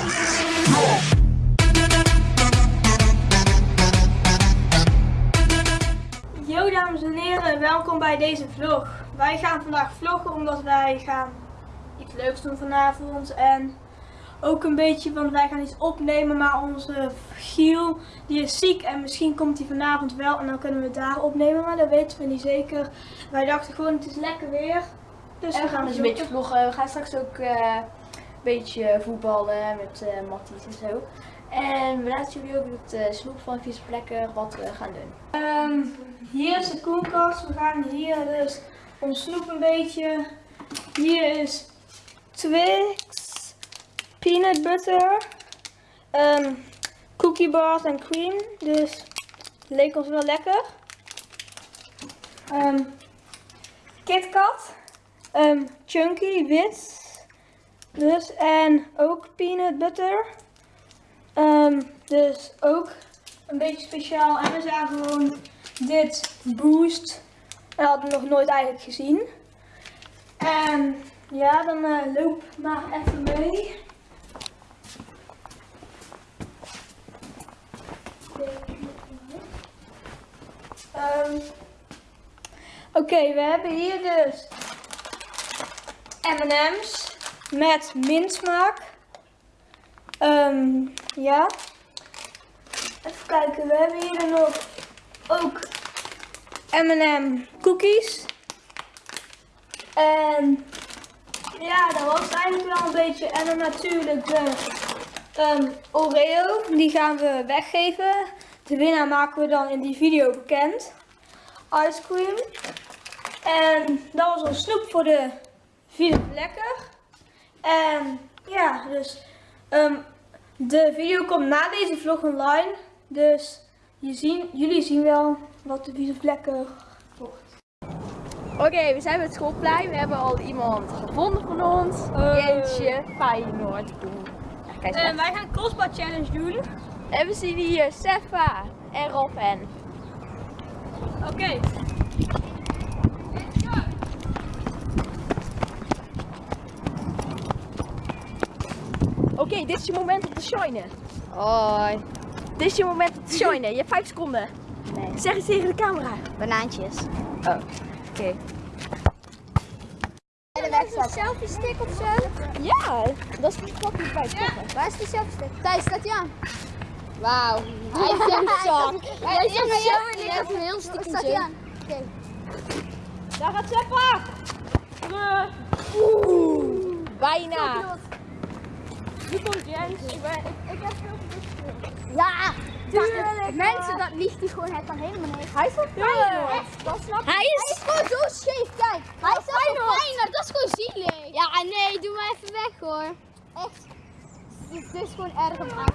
Yo dames en heren, welkom bij deze vlog. Wij gaan vandaag vloggen omdat wij gaan iets leuks doen vanavond en ook een beetje, want wij gaan iets opnemen, maar onze Giel die is ziek en misschien komt hij vanavond wel en dan kunnen we het daar opnemen, maar dat weten we niet zeker. Wij dachten gewoon het is lekker weer, dus En we gaan dus een beetje vloggen. We gaan straks ook eh, beetje voetballen met uh, Matties en zo. En we laten jullie ook het uh, snoep van Vies Plekken wat we gaan doen. Ehm, hier is de koelkast. We gaan hier dus ons snoep een beetje. Hier is Twix, peanut butter, ehm, cookie bars en cream. Dus leek ons wel lekker. Um, KitKat, um, chunky, wit. Dus en ook peanut butter. Ehm, dus ook een beetje speciaal. En we zagen gewoon dit boost. Dat hadden we nog nooit eigenlijk gezien. En ja, dan uh, loop maar even mee. Um, Oké, we hebben hier dus M&M's met mintsmaak. Um, ja. Even kijken, we hebben hier dan nog ook M&M cookies. En ja, dat was eigenlijk wel een beetje. En dan natuurlijk de um, Oreo, die gaan we weggeven. De winnaar maken we dan in die video bekend. Ice cream. En dat was ons snoep voor de vier lekker. En ja, dus um, de video komt na deze vlog online. Dus je zien, jullie zien wel wat de vieze vlekken wordt. Oké, we zijn bij het schoolplein. We hebben al iemand gevonden van ons. Uh. Jentje Feyenoord. Ja, kijk En wij gaan crossbar challenge doen. En we zien hier Sefa en Robin. Oké. Okay. Okay, dit is je moment om te shinen. Hoi. Dit is je moment om te shinen. Je hebt 5 seconden. Nee. Zeg eens tegen de camera. Banaantjes. Oh, oké. Okay. Is een selfie stick of zo? Ja, dat is fucking bij ja. Waar is die selfie stick? Thijs, staat hij aan? Wauw. Hij is een zak. Hij is zak. Hij heeft een heel stiekem Staat hij aan? Oké. Okay. Daar gaat Seppa. Oeh. Bijna. Nu komt Jens. Ik, ben, ik, ik heb veel. Ja! Tuurlijk! Mensen, dat ligt hij gewoon het dan helemaal niet. Hij is van Feyenoord. Dat snap Hij is... Hij is gewoon zo scheef, kijk. Hij is van Feyenoord. Dat is gewoon zielig. Ja, nee, doe maar even weg hoor. Echt. Dit, is gewoon erg om af.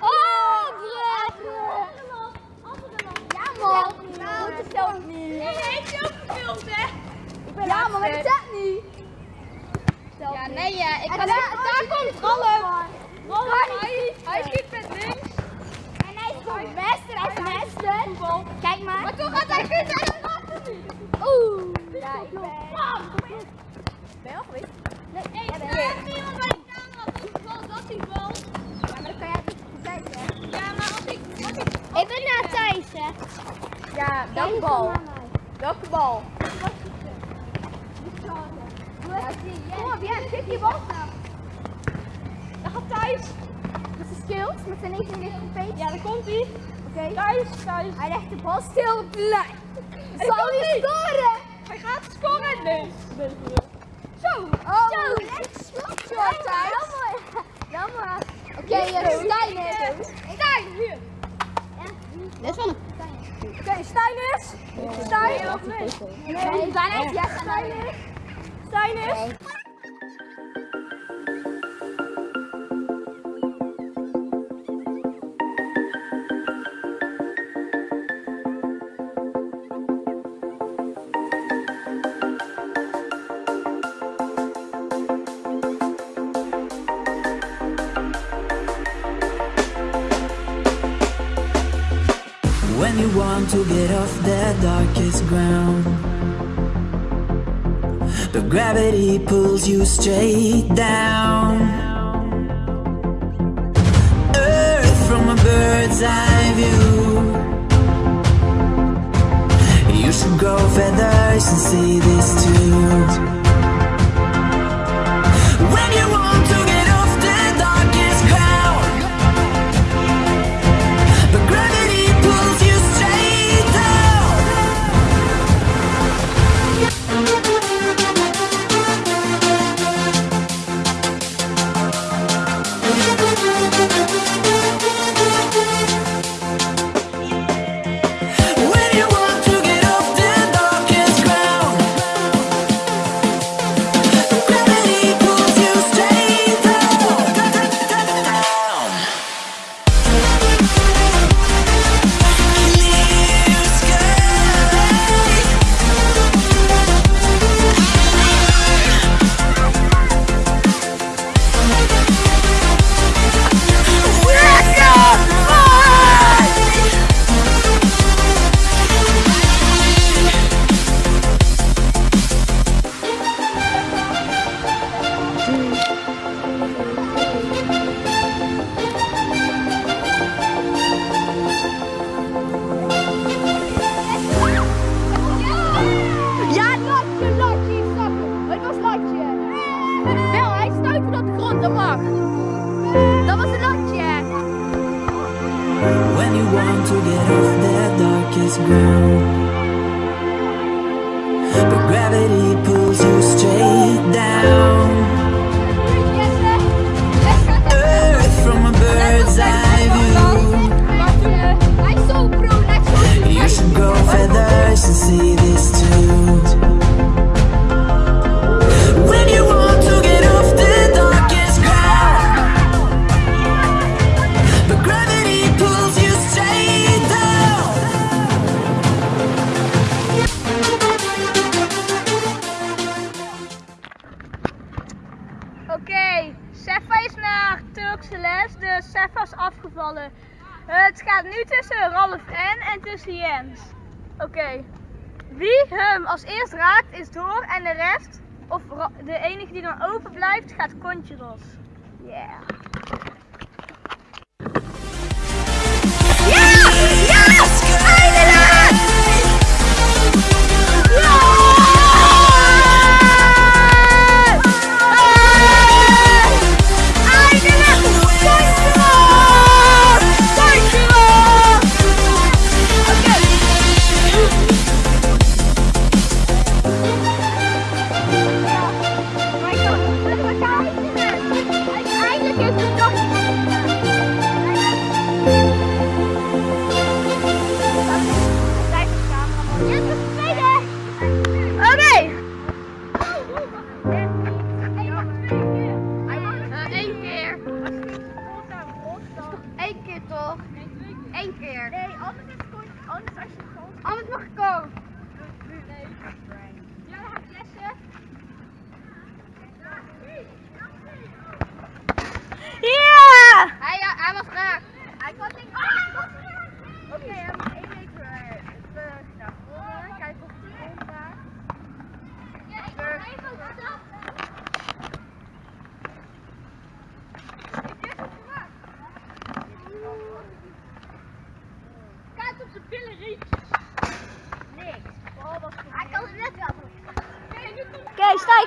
Oh, Ja, man. Nou, dat telt niet. Nee, heeft je ook gefilmd, hè? Ik ben ja, maar dat telt niet. Ja, nee, ja. Ik ga daar, daar komt. Rollum, hij, hij schiet met links. En hij is gewoon bester, hij is bester. Kijk maar. Maar toch gaat hij goed en gaat het niet. Oeh. Ja, ik ben... Ben je al geweest? Nee, ik ben niet op mijn camera. Volgens dat hij valt. Ja, maar dan kan jij het niet kijken. Ja, maar als ik... Als ik... Ik ben naar Thijs, hè. Ja, welke bal? Welke bal? Kom op, ja, geef je bal snel. Daar gaat Thijs. Dat is skills met zijn 99 feet. Ja, daar komt hij. Oké. Okay. Thijs, Thijs. Hij legt de bal stil op de lijn. Zal hij scoren? Hij gaat scoren. Nee. Zo. Oh, Zo. Lekker slot, Thijs. Jammer. Jammer. Oké, okay, Stijn is. Stijn, hier. Dit is. Oké, Stijn is. Stijn nee? Nee, Stijn is. When you want to get off the darkest ground the gravity pulls you straight down. Earth from a bird's eye view. You should grow feathers and see this too. Ground, afgevallen. Het gaat nu tussen Ralf en en tussen Jens. Oké. Wie hem als eerst raakt is door en de rest, of de enige die dan open blijft, gaat kontje los. Yeah.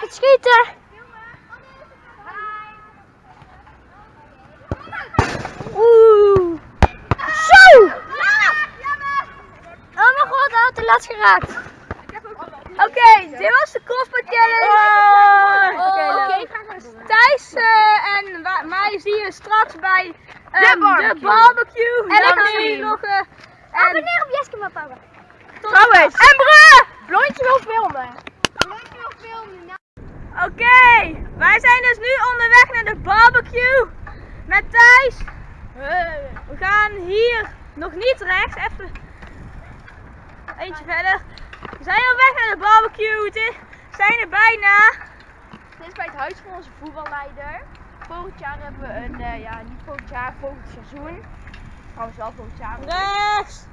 Het schieten. Oeh. Zo! Oh mijn god, hij had de laatst geraakt. Oké, dit was de crossbar challenge. Oh, Oké. Thijs eh, en mij zie je straks bij ehm, barbecue. de barbecue. En gaan we zien. nog eh, en Abonneer op Jeske mijn papa. trouwens. En! Blondje wil filmen. Oké, wij zijn dus nu onderweg naar de barbecue met Thijs. We gaan hier nog niet rechts, even eentje verder. We zijn op weg naar de barbecue, het we zijn er bijna. Dit is bij het huis van onze voetballeider. Volgend jaar hebben we een, eh, ja niet volgend jaar, volgend seizoen. Trouwens wel volgend jaar. Rechts.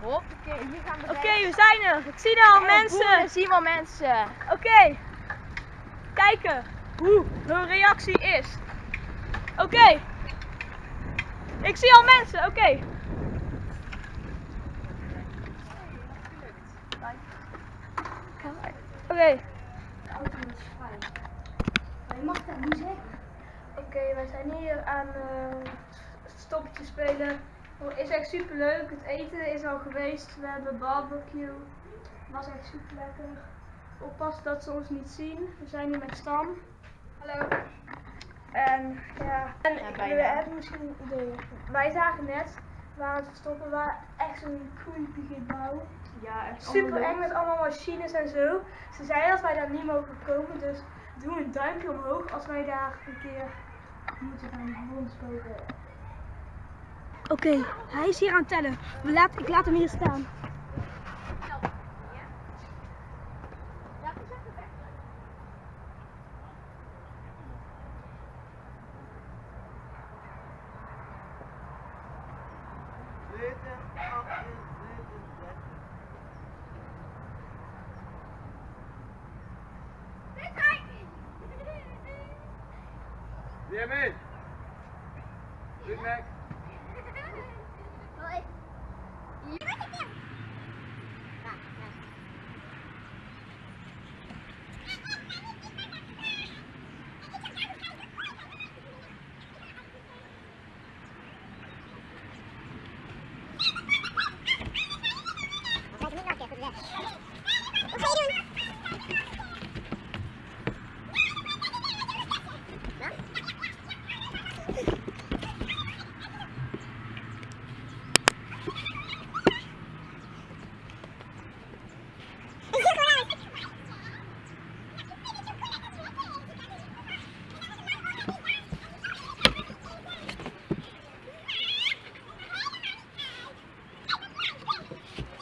Hoppakee, hier gaan we Oké, we zijn er. Ik zie al mensen. En zien wel mensen. Oké, kijken hoe hun reactie is. Oké, ik zie al mensen. Oké. Oké. Je mag dat niet zeggen. Oké, wij zijn hier aan eh stoppetje spelen. Het is echt super leuk. Het eten is al geweest. We hebben barbecue. Was echt super lekker. Oppassen dat ze ons niet zien. We zijn hier met Stan. Hallo. En ja, en Ja, we hebben misschien een idee. Wij zagen net waar het verstoppen waar echt zo'n creepy gebouw. Ja, echt Super eng met allemaal machines en zo. Ze zeiden dat wij daar niet mogen komen, dus doe een duimpje omhoog als wij daar een keer moeten gaan rondspelen. Oké, hij is hier aan het tellen. We laat, ik laat hem hier staan. Weer mee. Big Mac.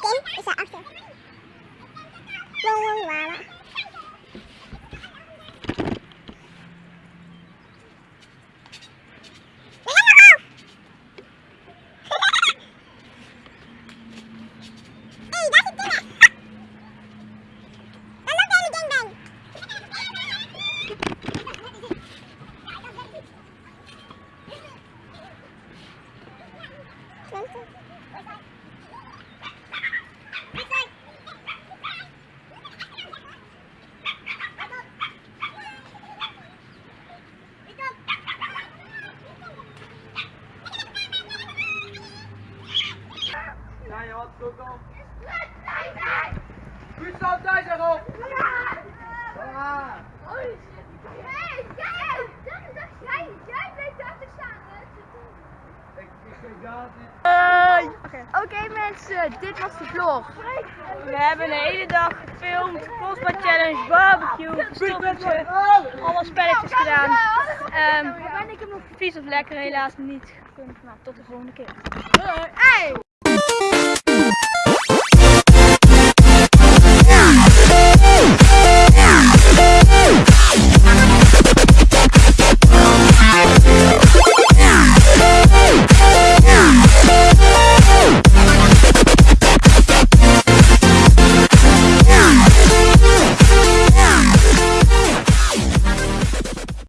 Kim is daarachter. Wow, wow, wow. Hey, daar zit Timmer. Dan loopt hij in de gangbang. Ja, je had het ook al. Wie staat daar zeg op? Ja. Ik, ik kijk daar niet. Oké mensen, dit was de vlog. We hebben een hele dag gefilmd, Postbad Challenge, barbecue, stoppetje, alle spelletjes gedaan. Ehm vies of lekker helaas niet gekund, maar tot de volgende keer. Hey!